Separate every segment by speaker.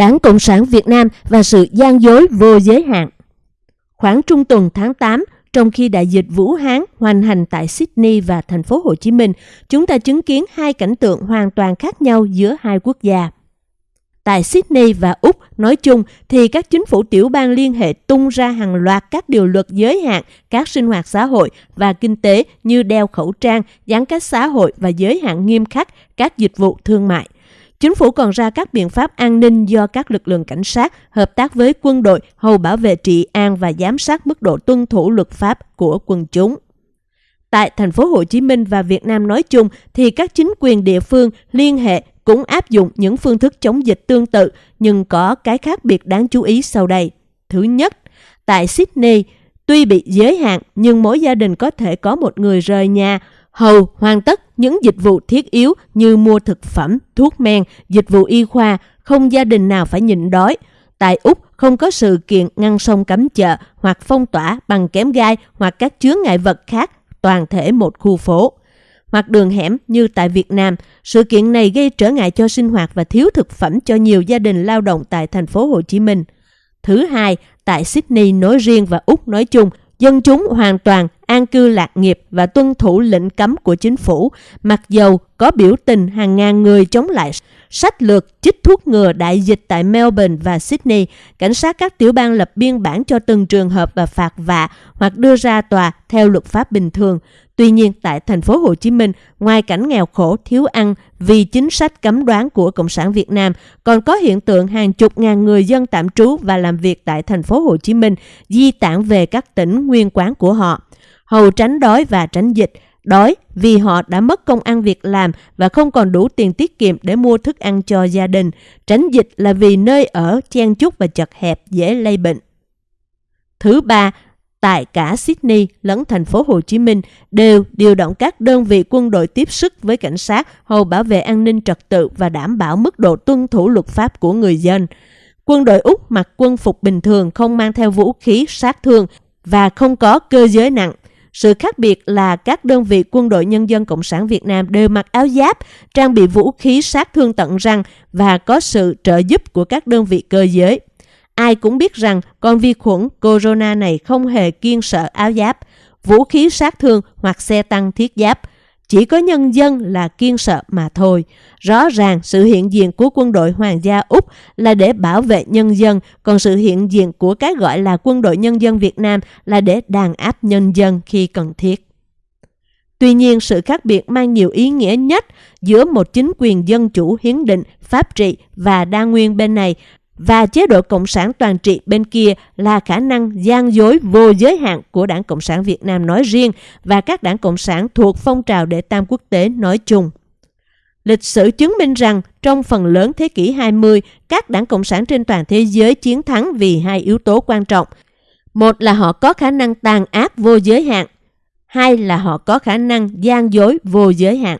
Speaker 1: Đảng Cộng sản Việt Nam và sự gian dối vô giới hạn. Khoảng trung tuần tháng 8, trong khi đại dịch Vũ Hán hoành hành tại Sydney và thành phố Hồ Chí Minh, chúng ta chứng kiến hai cảnh tượng hoàn toàn khác nhau giữa hai quốc gia. Tại Sydney và Úc nói chung thì các chính phủ tiểu bang liên hệ tung ra hàng loạt các điều luật giới hạn các sinh hoạt xã hội và kinh tế như đeo khẩu trang, giãn cách xã hội và giới hạn nghiêm khắc các dịch vụ thương mại. Chính phủ còn ra các biện pháp an ninh do các lực lượng cảnh sát hợp tác với quân đội hầu bảo vệ trị an và giám sát mức độ tuân thủ luật pháp của quân chúng. Tại thành phố Hồ Chí Minh và Việt Nam nói chung thì các chính quyền địa phương liên hệ cũng áp dụng những phương thức chống dịch tương tự nhưng có cái khác biệt đáng chú ý sau đây. Thứ nhất, tại Sydney, tuy bị giới hạn nhưng mỗi gia đình có thể có một người rời nhà hầu hoàn tất những dịch vụ thiết yếu như mua thực phẩm, thuốc men, dịch vụ y khoa, không gia đình nào phải nhịn đói. Tại Úc không có sự kiện ngăn sông cấm chợ hoặc phong tỏa bằng kém gai hoặc các chướng ngại vật khác toàn thể một khu phố. Hoặc đường hẻm như tại Việt Nam, sự kiện này gây trở ngại cho sinh hoạt và thiếu thực phẩm cho nhiều gia đình lao động tại thành phố Hồ Chí Minh. Thứ hai, tại Sydney nói riêng và Úc nói chung, dân chúng hoàn toàn an cư lạc nghiệp và tuân thủ lệnh cấm của chính phủ, mặc dầu có biểu tình hàng ngàn người chống lại sách lược chích thuốc ngừa đại dịch tại Melbourne và Sydney, cảnh sát các tiểu bang lập biên bản cho từng trường hợp và phạt vạ hoặc đưa ra tòa theo luật pháp bình thường. Tuy nhiên, tại thành phố Hồ Chí Minh, ngoài cảnh nghèo khổ, thiếu ăn vì chính sách cấm đoán của Cộng sản Việt Nam, còn có hiện tượng hàng chục ngàn người dân tạm trú và làm việc tại thành phố Hồ Chí Minh di tản về các tỉnh nguyên quán của họ, hầu tránh đói và tránh dịch. Đói vì họ đã mất công ăn việc làm và không còn đủ tiền tiết kiệm để mua thức ăn cho gia đình. Tránh dịch là vì nơi ở chen chúc và chật hẹp dễ lây bệnh. Thứ ba, tại cả Sydney lẫn thành phố Hồ Chí Minh đều điều động các đơn vị quân đội tiếp sức với cảnh sát hầu bảo vệ an ninh trật tự và đảm bảo mức độ tuân thủ luật pháp của người dân. Quân đội Úc mặc quân phục bình thường không mang theo vũ khí sát thương và không có cơ giới nặng. Sự khác biệt là các đơn vị quân đội nhân dân Cộng sản Việt Nam đều mặc áo giáp, trang bị vũ khí sát thương tận răng và có sự trợ giúp của các đơn vị cơ giới. Ai cũng biết rằng con vi khuẩn corona này không hề kiên sợ áo giáp, vũ khí sát thương hoặc xe tăng thiết giáp. Chỉ có nhân dân là kiên sợ mà thôi. Rõ ràng sự hiện diện của quân đội Hoàng gia Úc là để bảo vệ nhân dân, còn sự hiện diện của cái gọi là quân đội nhân dân Việt Nam là để đàn áp nhân dân khi cần thiết. Tuy nhiên, sự khác biệt mang nhiều ý nghĩa nhất giữa một chính quyền dân chủ hiến định, pháp trị và đa nguyên bên này và chế độ Cộng sản toàn trị bên kia là khả năng gian dối vô giới hạn của Đảng Cộng sản Việt Nam nói riêng và các đảng Cộng sản thuộc phong trào đệ tam quốc tế nói chung. Lịch sử chứng minh rằng trong phần lớn thế kỷ 20, các đảng Cộng sản trên toàn thế giới chiến thắng vì hai yếu tố quan trọng. Một là họ có khả năng tàn ác vô giới hạn, hai là họ có khả năng gian dối vô giới hạn.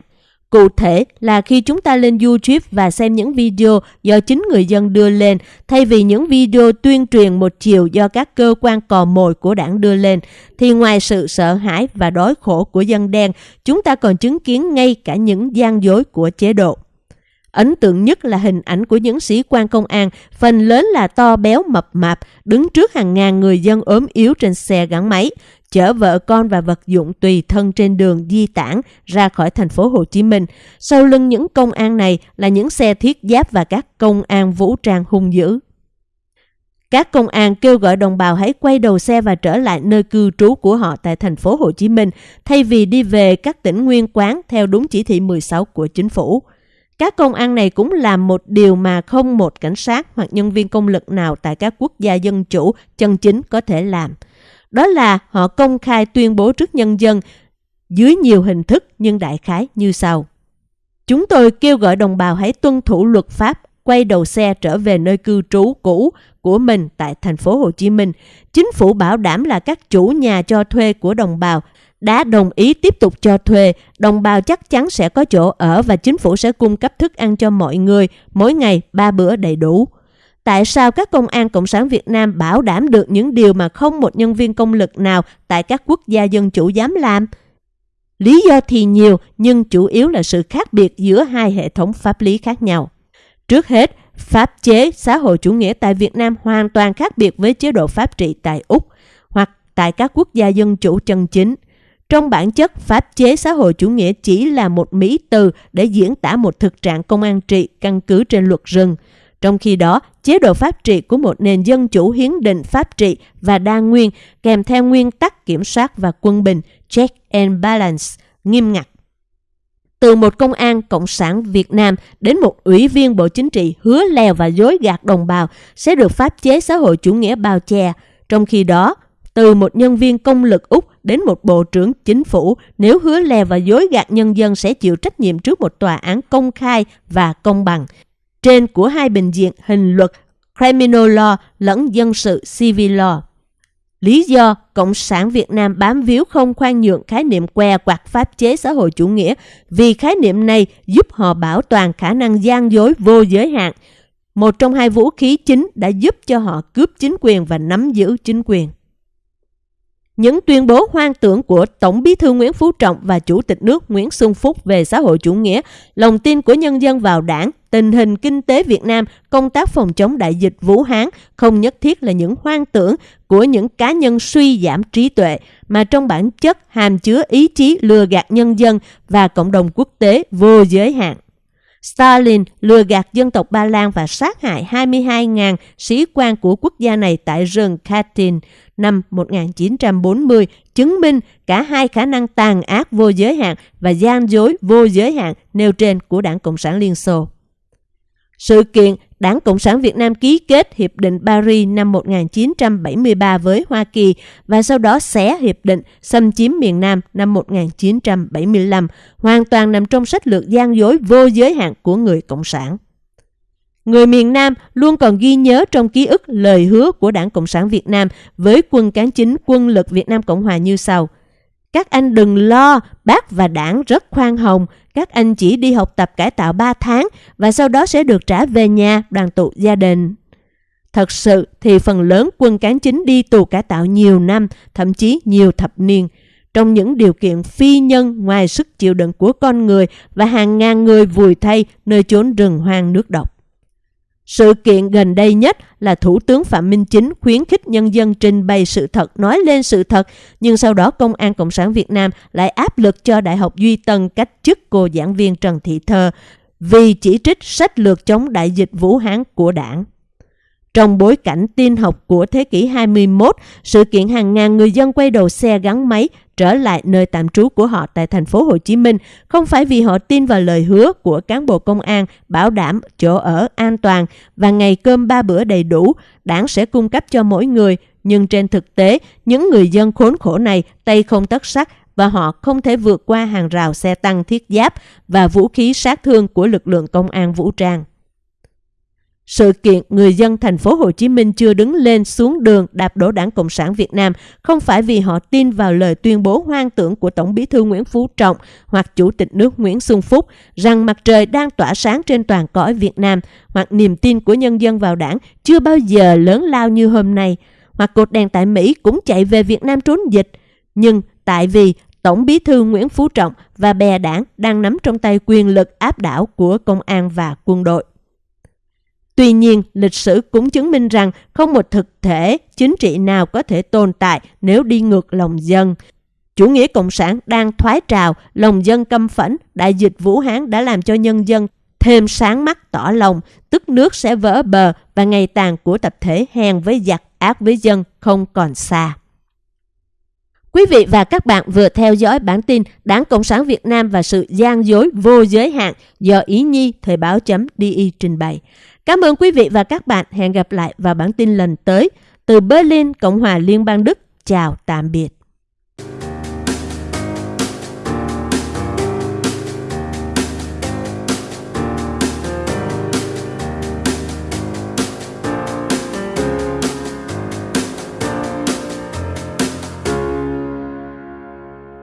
Speaker 1: Cụ thể là khi chúng ta lên YouTube và xem những video do chính người dân đưa lên, thay vì những video tuyên truyền một chiều do các cơ quan cò mồi của đảng đưa lên, thì ngoài sự sợ hãi và đói khổ của dân đen, chúng ta còn chứng kiến ngay cả những gian dối của chế độ. Ấn tượng nhất là hình ảnh của những sĩ quan công an, phần lớn là to béo mập mạp, đứng trước hàng ngàn người dân ốm yếu trên xe gắn máy, chở vợ con và vật dụng tùy thân trên đường di tản ra khỏi thành phố Hồ Chí Minh. Sau lưng những công an này là những xe thiết giáp và các công an vũ trang hung dữ. Các công an kêu gọi đồng bào hãy quay đầu xe và trở lại nơi cư trú của họ tại thành phố Hồ Chí Minh, thay vì đi về các tỉnh nguyên quán theo đúng chỉ thị 16 của chính phủ. Các công an này cũng làm một điều mà không một cảnh sát hoặc nhân viên công lực nào tại các quốc gia dân chủ, chân chính có thể làm. Đó là họ công khai tuyên bố trước nhân dân dưới nhiều hình thức nhưng đại khái như sau. Chúng tôi kêu gọi đồng bào hãy tuân thủ luật pháp, quay đầu xe trở về nơi cư trú cũ của mình tại thành phố Hồ Chí Minh. Chính phủ bảo đảm là các chủ nhà cho thuê của đồng bào đã đồng ý tiếp tục cho thuê, đồng bào chắc chắn sẽ có chỗ ở và chính phủ sẽ cung cấp thức ăn cho mọi người mỗi ngày ba bữa đầy đủ. Tại sao các công an Cộng sản Việt Nam bảo đảm được những điều mà không một nhân viên công lực nào tại các quốc gia dân chủ dám làm? Lý do thì nhiều nhưng chủ yếu là sự khác biệt giữa hai hệ thống pháp lý khác nhau. Trước hết, Pháp chế xã hội chủ nghĩa tại Việt Nam hoàn toàn khác biệt với chế độ pháp trị tại Úc hoặc tại các quốc gia dân chủ chân chính. Trong bản chất, pháp chế xã hội chủ nghĩa chỉ là một mỹ từ để diễn tả một thực trạng công an trị căn cứ trên luật rừng. Trong khi đó, chế độ pháp trị của một nền dân chủ hiến định pháp trị và đa nguyên kèm theo nguyên tắc kiểm soát và quân bình check and balance nghiêm ngặt. Từ một công an Cộng sản Việt Nam đến một ủy viên Bộ Chính trị hứa lèo và dối gạt đồng bào sẽ được pháp chế xã hội chủ nghĩa bao che. Trong khi đó, từ một nhân viên công lực Úc đến một bộ trưởng chính phủ nếu hứa lèo và dối gạt nhân dân sẽ chịu trách nhiệm trước một tòa án công khai và công bằng trên của hai bệnh viện hình luật Criminal Law lẫn dân sự Civil Law. Lý do Cộng sản Việt Nam bám víu không khoan nhượng khái niệm què quạt pháp chế xã hội chủ nghĩa vì khái niệm này giúp họ bảo toàn khả năng gian dối vô giới hạn. Một trong hai vũ khí chính đã giúp cho họ cướp chính quyền và nắm giữ chính quyền. Những tuyên bố hoang tưởng của Tổng bí thư Nguyễn Phú Trọng và Chủ tịch nước Nguyễn Xuân Phúc về xã hội chủ nghĩa, lòng tin của nhân dân vào đảng, tình hình kinh tế Việt Nam, công tác phòng chống đại dịch Vũ Hán không nhất thiết là những hoang tưởng của những cá nhân suy giảm trí tuệ, mà trong bản chất hàm chứa ý chí lừa gạt nhân dân và cộng đồng quốc tế vô giới hạn. Stalin lừa gạt dân tộc Ba Lan và sát hại 22.000 sĩ quan của quốc gia này tại rừng Katyn năm 1940, chứng minh cả hai khả năng tàn ác vô giới hạn và gian dối vô giới hạn nêu trên của Đảng Cộng sản Liên Xô. Sự kiện Đảng Cộng sản Việt Nam ký kết Hiệp định Paris năm 1973 với Hoa Kỳ và sau đó xé hiệp định xâm chiếm miền Nam năm 1975, hoàn toàn nằm trong sách lược gian dối vô giới hạn của người Cộng sản. Người miền Nam luôn còn ghi nhớ trong ký ức lời hứa của Đảng Cộng sản Việt Nam với quân cán chính quân lực Việt Nam Cộng Hòa như sau. Các anh đừng lo, bác và đảng rất khoan hồng, các anh chỉ đi học tập cải tạo 3 tháng và sau đó sẽ được trả về nhà đoàn tụ gia đình. Thật sự thì phần lớn quân cán chính đi tù cải tạo nhiều năm, thậm chí nhiều thập niên, trong những điều kiện phi nhân ngoài sức chịu đựng của con người và hàng ngàn người vùi thay nơi chốn rừng hoang nước độc. Sự kiện gần đây nhất là Thủ tướng Phạm Minh Chính khuyến khích nhân dân trình bày sự thật, nói lên sự thật, nhưng sau đó Công an Cộng sản Việt Nam lại áp lực cho Đại học Duy Tân cách chức cô giảng viên Trần Thị Thơ vì chỉ trích sách lược chống đại dịch Vũ Hán của đảng. Trong bối cảnh tin học của thế kỷ 21, sự kiện hàng ngàn người dân quay đầu xe gắn máy trở lại nơi tạm trú của họ tại thành phố Hồ Chí Minh không phải vì họ tin vào lời hứa của cán bộ công an bảo đảm chỗ ở an toàn và ngày cơm ba bữa đầy đủ, đảng sẽ cung cấp cho mỗi người, nhưng trên thực tế, những người dân khốn khổ này tay không tất sắt và họ không thể vượt qua hàng rào xe tăng thiết giáp và vũ khí sát thương của lực lượng công an vũ trang. Sự kiện người dân thành phố Hồ Chí Minh chưa đứng lên xuống đường đạp đổ Đảng Cộng sản Việt Nam không phải vì họ tin vào lời tuyên bố hoang tưởng của Tổng bí thư Nguyễn Phú Trọng hoặc Chủ tịch nước Nguyễn Xuân Phúc rằng mặt trời đang tỏa sáng trên toàn cõi Việt Nam hoặc niềm tin của nhân dân vào đảng chưa bao giờ lớn lao như hôm nay hoặc cột đèn tại Mỹ cũng chạy về Việt Nam trốn dịch. Nhưng tại vì Tổng bí thư Nguyễn Phú Trọng và bè đảng đang nắm trong tay quyền lực áp đảo của công an và quân đội. Tuy nhiên, lịch sử cũng chứng minh rằng không một thực thể chính trị nào có thể tồn tại nếu đi ngược lòng dân. Chủ nghĩa cộng sản đang thoái trào, lòng dân căm phẫn, đại dịch Vũ Hán đã làm cho nhân dân thêm sáng mắt tỏ lòng, tức nước sẽ vỡ bờ và ngày tàn của tập thể hèn với giặc, ác với dân không còn xa. Quý vị và các bạn vừa theo dõi bản tin Đảng Cộng sản Việt Nam và sự gian dối vô giới hạn do Ý Nhi Thời báo.di trình bày. Cảm ơn quý vị và các bạn. Hẹn gặp lại vào bản tin lần tới. Từ Berlin, Cộng hòa Liên bang Đức. Chào tạm biệt.